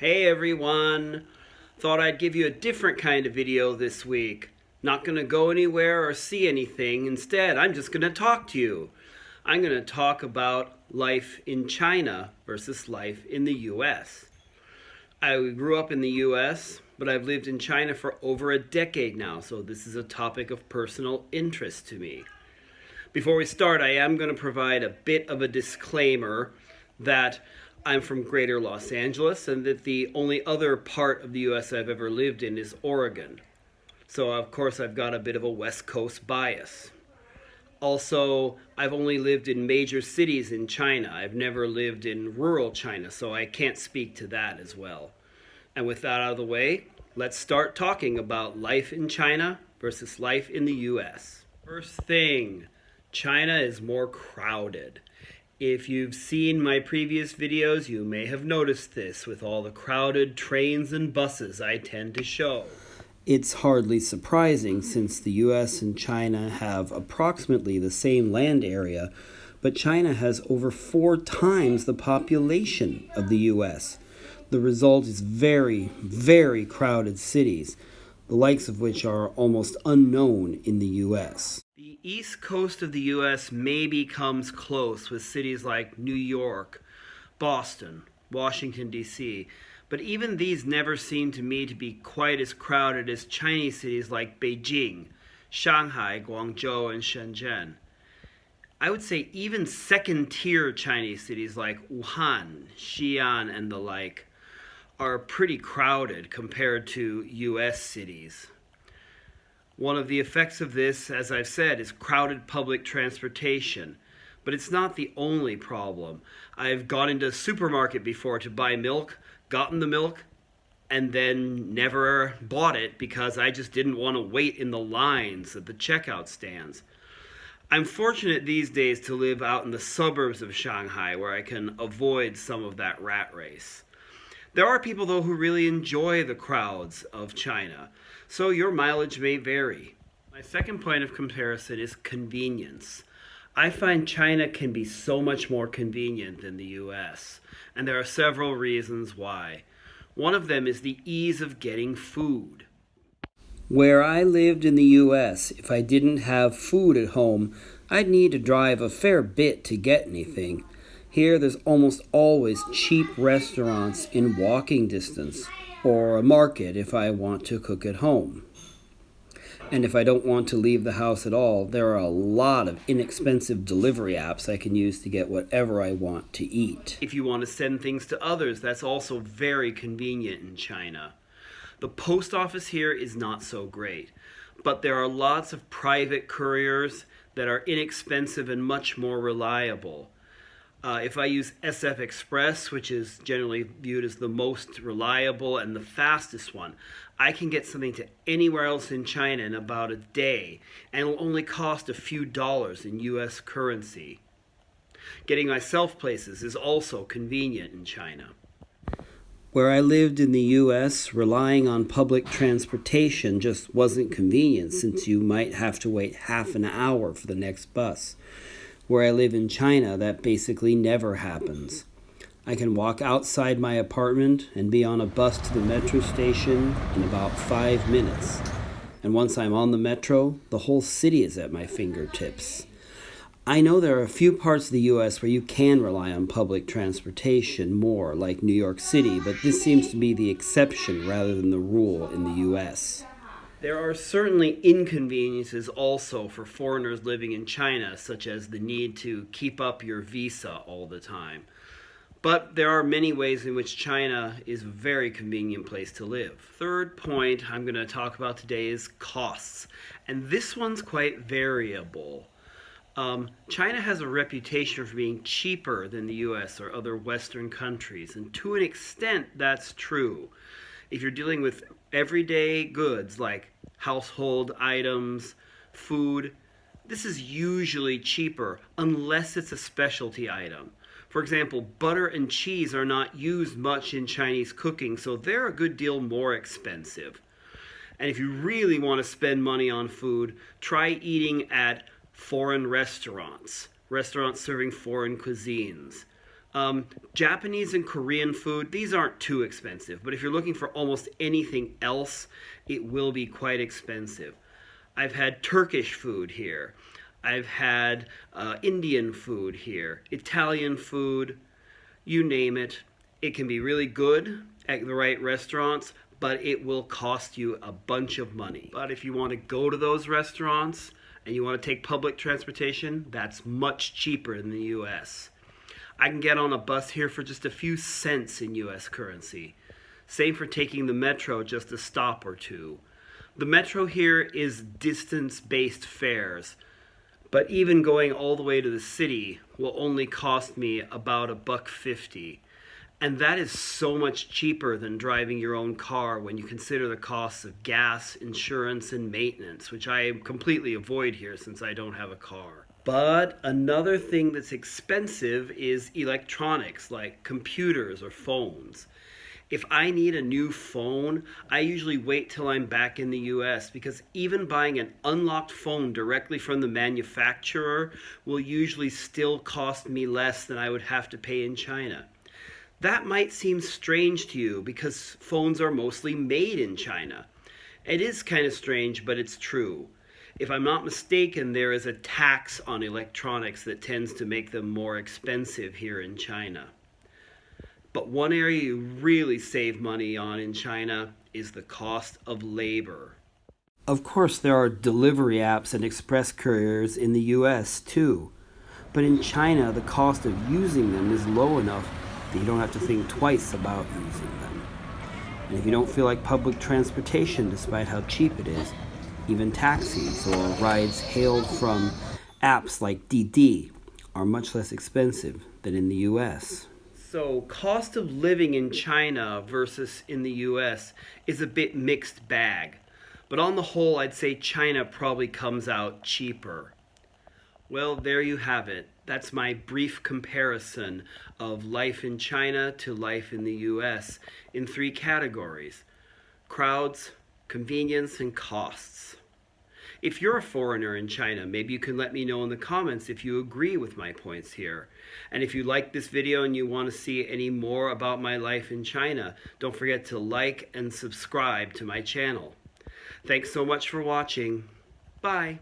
Hey everyone! Thought I'd give you a different kind of video this week. Not gonna go anywhere or see anything. Instead, I'm just gonna talk to you. I'm gonna talk about life in China versus life in the US. I grew up in the US, but I've lived in China for over a decade now, so this is a topic of personal interest to me. Before we start, I am going to provide a bit of a disclaimer that I'm from greater Los Angeles and that the only other part of the US I've ever lived in is Oregon. So, of course, I've got a bit of a West Coast bias. Also, I've only lived in major cities in China. I've never lived in rural China, so I can't speak to that as well. And with that out of the way, let's start talking about life in China versus life in the US. First thing, China is more crowded. If you've seen my previous videos, you may have noticed this with all the crowded trains and buses I tend to show. It's hardly surprising since the US and China have approximately the same land area, but China has over four times the population of the US. The result is very, very crowded cities, the likes of which are almost unknown in the US. The east coast of the US maybe comes close with cities like New York, Boston, Washington, D.C., but even these never seem to me to be quite as crowded as Chinese cities like Beijing, Shanghai, Guangzhou, and Shenzhen. I would say even second tier Chinese cities like Wuhan, Xi'an, and the like are pretty crowded compared to US cities. One of the effects of this, as I've said, is crowded public transportation. But it's not the only problem. I've gone into a supermarket before to buy milk, gotten the milk, and then never bought it because I just didn't want to wait in the lines at the checkout stands. I'm fortunate these days to live out in the suburbs of Shanghai where I can avoid some of that rat race. There are people, though, who really enjoy the crowds of China so your mileage may vary. My second point of comparison is convenience. I find China can be so much more convenient than the US, and there are several reasons why. One of them is the ease of getting food. Where I lived in the US, if I didn't have food at home, I'd need to drive a fair bit to get anything. Here, there's almost always cheap restaurants in walking distance or a market if I want to cook at home. And if I don't want to leave the house at all, there are a lot of inexpensive delivery apps I can use to get whatever I want to eat. If you want to send things to others, that's also very convenient in China. The post office here is not so great, but there are lots of private couriers that are inexpensive and much more reliable. Uh, if I use SF Express, which is generally viewed as the most reliable and the fastest one, I can get something to anywhere else in China in about a day, and it'll only cost a few dollars in US currency. Getting myself places is also convenient in China. Where I lived in the US, relying on public transportation just wasn't convenient since you might have to wait half an hour for the next bus. Where I live in China, that basically never happens. I can walk outside my apartment and be on a bus to the metro station in about five minutes. And once I'm on the metro, the whole city is at my fingertips. I know there are a few parts of the US where you can rely on public transportation more, like New York City, but this seems to be the exception rather than the rule in the US. There are certainly inconveniences also for foreigners living in China, such as the need to keep up your visa all the time. But there are many ways in which China is a very convenient place to live. Third point I'm going to talk about today is costs. And this one's quite variable. Um, China has a reputation for being cheaper than the US or other Western countries, and to an extent that's true. If you're dealing with everyday goods like household items, food, this is usually cheaper unless it's a specialty item. For example, butter and cheese are not used much in Chinese cooking, so they're a good deal more expensive. And if you really want to spend money on food, try eating at foreign restaurants, restaurants serving foreign cuisines. Um, Japanese and Korean food, these aren't too expensive, but if you're looking for almost anything else, it will be quite expensive. I've had Turkish food here. I've had uh, Indian food here, Italian food, you name it. It can be really good at the right restaurants, but it will cost you a bunch of money. But if you want to go to those restaurants and you want to take public transportation, that's much cheaper in the US. I can get on a bus here for just a few cents in US currency. Same for taking the metro just a stop or two. The metro here is distance-based fares, but even going all the way to the city will only cost me about a buck fifty. And that is so much cheaper than driving your own car when you consider the costs of gas, insurance, and maintenance, which I completely avoid here since I don't have a car. But another thing that's expensive is electronics like computers or phones if I need a new phone, I usually wait till I'm back in the US because even buying an unlocked phone directly from the manufacturer will usually still cost me less than I would have to pay in China. That might seem strange to you because phones are mostly made in China. It is kind of strange, but it's true. If I'm not mistaken, there is a tax on electronics that tends to make them more expensive here in China. But one area you really save money on in China is the cost of labor. Of course, there are delivery apps and express couriers in the US too. But in China, the cost of using them is low enough that you don't have to think twice about using them. And if you don't feel like public transportation, despite how cheap it is, even taxis or rides hailed from apps like Didi are much less expensive than in the US. So cost of living in China versus in the US is a bit mixed bag. But on the whole, I'd say China probably comes out cheaper. Well, there you have it. That's my brief comparison of life in China to life in the US in three categories. Crowds, convenience, and costs. If you're a foreigner in China, maybe you can let me know in the comments if you agree with my points here. And if you like this video and you want to see any more about my life in China, don't forget to like and subscribe to my channel. Thanks so much for watching. Bye.